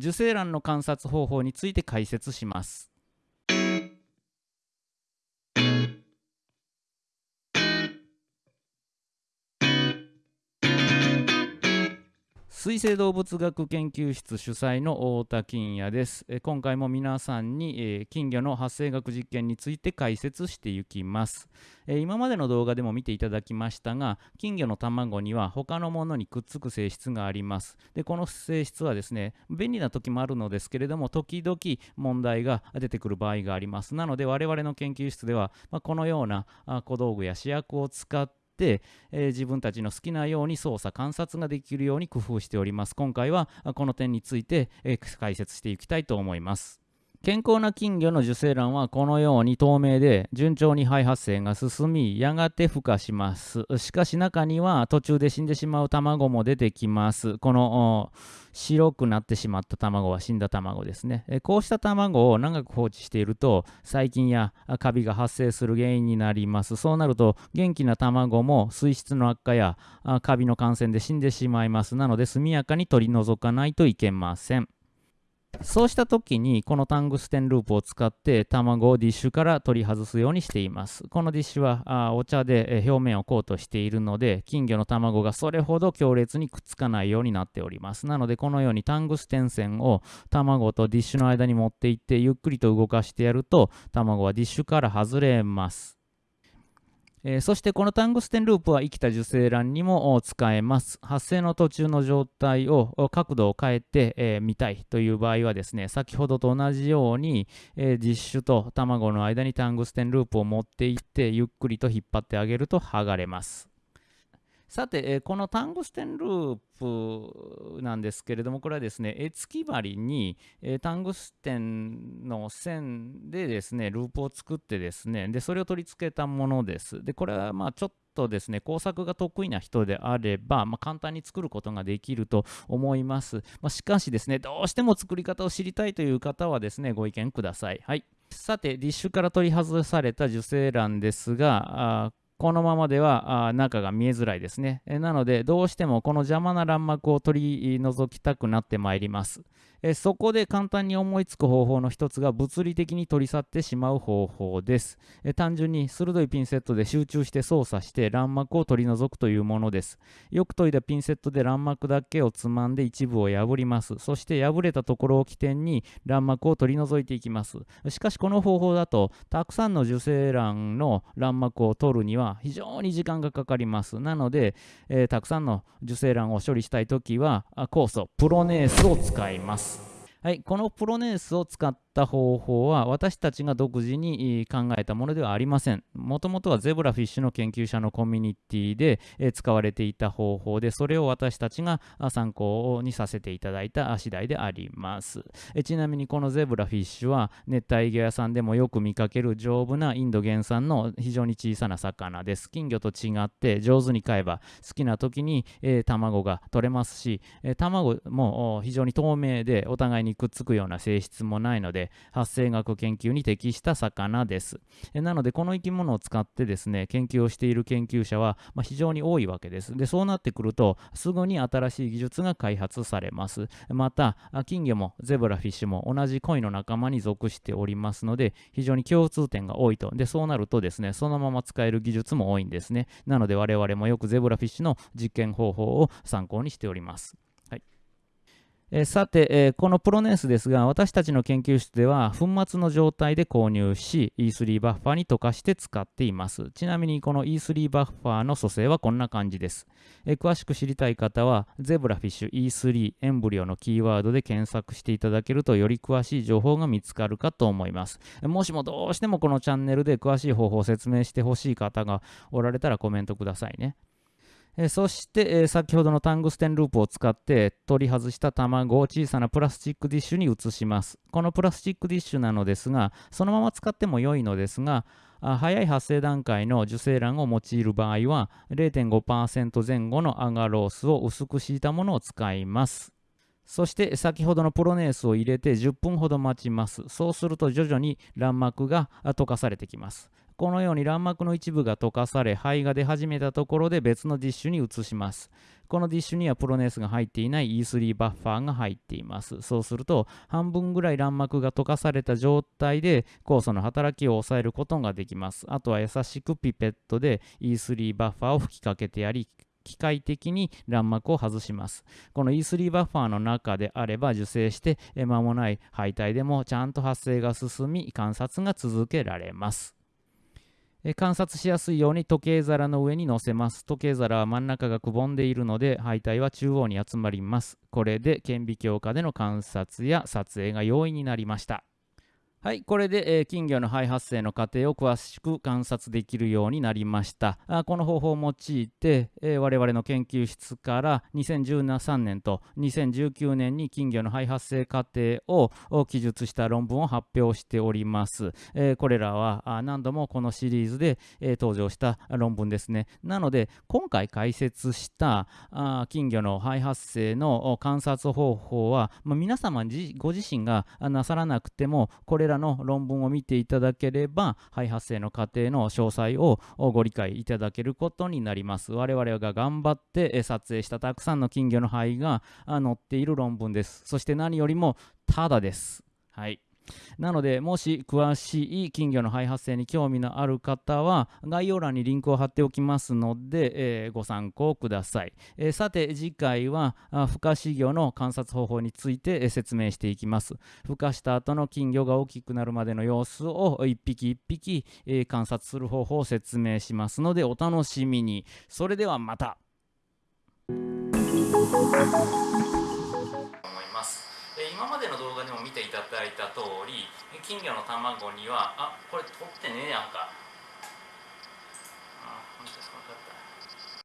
受精卵の観察方法について解説します。水生動物学研究室主催の太田金也です。え今回も皆さんに、え、金魚の発生学実験について解説していきます、え、今までの動画でも見ていただきましたが、金魚の卵には他のものにくっつく性質があります。で、この性質はですね、便利な時もあるのですけれども、時々問題が出てくる場合があります。なので、我々の研究室では、まあ、このような小道具や試薬を使って、えー、自分たちの好きなように操作観察ができるように工夫しております。今回はこの点について、えー、解説していきたいと思います。健康な金魚の受精卵はこのように透明で順調に肺発生が進みやがて孵化します。しかし中には途中で死んでしまう卵も出てきます。この白くなってしまった卵は死んだ卵ですね。こうした卵を長く放置していると細菌やカビが発生する原因になります。そうなると元気な卵も水質の悪化やカビの感染で死んでしまいます。なので速やかに取り除かないといけません。そうした時にこのタングステンループを使って卵をディッシュから取り外すようにしています。このディッシュはあお茶で表面をコートしているので金魚の卵がそれほど強烈にくっつかないようになっております。なのでこのようにタングステン線を卵とディッシュの間に持っていってゆっくりと動かしてやると卵はディッシュから外れます。えー、そしてこのタングステンループは生きた受精卵にも使えます。発生の途中の状態を角度を変えて、えー、見たいという場合はですね、先ほどと同じように、えー、実種と卵の間にタングステンループを持っていってゆっくりと引っ張ってあげると剥がれます。さて、え、このタングステンループなんですけれども、これはですね、絵付き針に、えー、タングステンの線でですね、ループを作ってですね、で、それを取り付けたものです。で、これはまあちょっとですね、工作が得意な人であれば、まあ、簡単に作ることができると思います。まあ、しかしですね、どうしても作り方を知りたいという方はですね、ご意見ください。はい。さて、ディッシュから取り外された受精卵ですが、このままではあ中が見えづらいですね。えなので、どうしてもこの邪魔な卵膜を取り除きたくなってまいります。えそこで簡単に思いつく方法の一つが物理的に取り去ってしまう方法です。え単純に鋭いピンセットで集中して操作して卵膜を取り除くというものです。よく研いだピンセットで卵膜だけをつまんで一部を破ります。そして破れたところを起点に卵膜を取り除いていきます。しかしこの方法だとたくさんの受精卵の卵膜を取るには非常に時間がかかります。なので、えー、たくさんの受精卵を処理したいときは酵素プロネースを使います。はい、このプロネースを使っった方法は私たちが独自に考えたものではありません。もともとはゼブラフィッシュの研究者のコミュニティで使われていた方法で、それを私たちが参考にさせていただいた次第であります。ちなみにこのゼブラフィッシュは熱帯魚屋さんでもよく見かける丈夫なインド原産の非常に小さな魚です。金魚と違って上手に飼えば好きな時に、卵が取れますし、卵も非常に透明でお互いにくっつくような性質もないのでで発生学研究に適した魚です。なのでこの生き物を使ってですね研究をしている研究者は、ま、非常に多いわけです。でそうなってくるとすぐに新しい技術が開発されます。また金魚もゼブラフィッシュも同じ恋の仲間に属しておりますので非常に共通点が多いと。でそうなるとですねそのまま使える技術も多いんですね。なので我々もよくゼブラフィッシュの実験方法を参考にしております。えさて、え、このプロネースですが、私たちの研究室では、粉末の状態で購入し、E3 バッファーに溶かして使っています。ちなみに、この E3 バッファーの組成はこんな感じです。え、詳しく知りたい方は、ゼブラフィッシュ E3 エンブリオのキーワードで検索していただけると、より詳しい情報が見つかるかと思います。もしもどうしてもこのチャンネルで詳しい方法を説明してほしい方がおられたらコメントくださいね。えそして、え先ほどのタングステンループを使って取り外した卵を小さなプラスチックディッシュに移します。このプラスチックディッシュなのですが、そのまま使っても良いのですが、早い発生段階の受精卵を用いる場合は0.5%前後のアガロースを薄く敷いたものを使います。そして先ほどのプロネースを入れて10分ほど待ちます。そうすると徐々に卵膜が溶かされてきます。このように卵膜の一部が溶かされ肺が出始めたところで別のディッシュに移しますこのディッシュにはプロネスが入っていない E3 バッファーが入っていますそうすると半分ぐらい卵膜が溶かされた状態で酵素の働きを抑えることができますあとは優しくピペットで E3 バッファーを吹きかけてやり機械的に卵膜を外します。この E3 バッファーの中であれば受精して間もない肺体でもちゃんと発生が進み観察が続けられます。え観察しやすいように時計皿の上に乗せます。時計皿は真ん中がくぼんでいるので、敗体は中央に集まります。これで顕微鏡下での観察や撮影が容易になりました。はい、これで、えー、金魚の肺発生の過程を詳しく観察できるようになりました。あこの方法を用いて、えー、我々の研究室から2013年と2019年に金魚の肺発生過程を記述した論文を発表しております。えー、これらはあ何度もこのシリーズで、え登場した論文ですね。なので、今回解説したあ金魚の肺発生の観察方法は、まあ、皆様ご自身がなさらなくても、これららの論文を見ていただければ肺発生の過程の詳細をご理解いただけることになります。我々が頑張って撮影したたくさんの金魚の肺が載っている論文です。そして何よりもただです。はい。なので、もし詳しい金魚の肺発生に興味のある方は、概要欄にリンクを貼っておきますので、えー、ご参考ください。えー、さて、次回は、孵化飼魚の観察方法について、説明していきます。孵化した後の金魚が大きくなるまでの様子を一匹一匹、え観察する方法を説明しますので、お楽しみに。それではまた。今までの動画でも見ていただいた通り金魚の卵にはあこれ取ってねえやんか。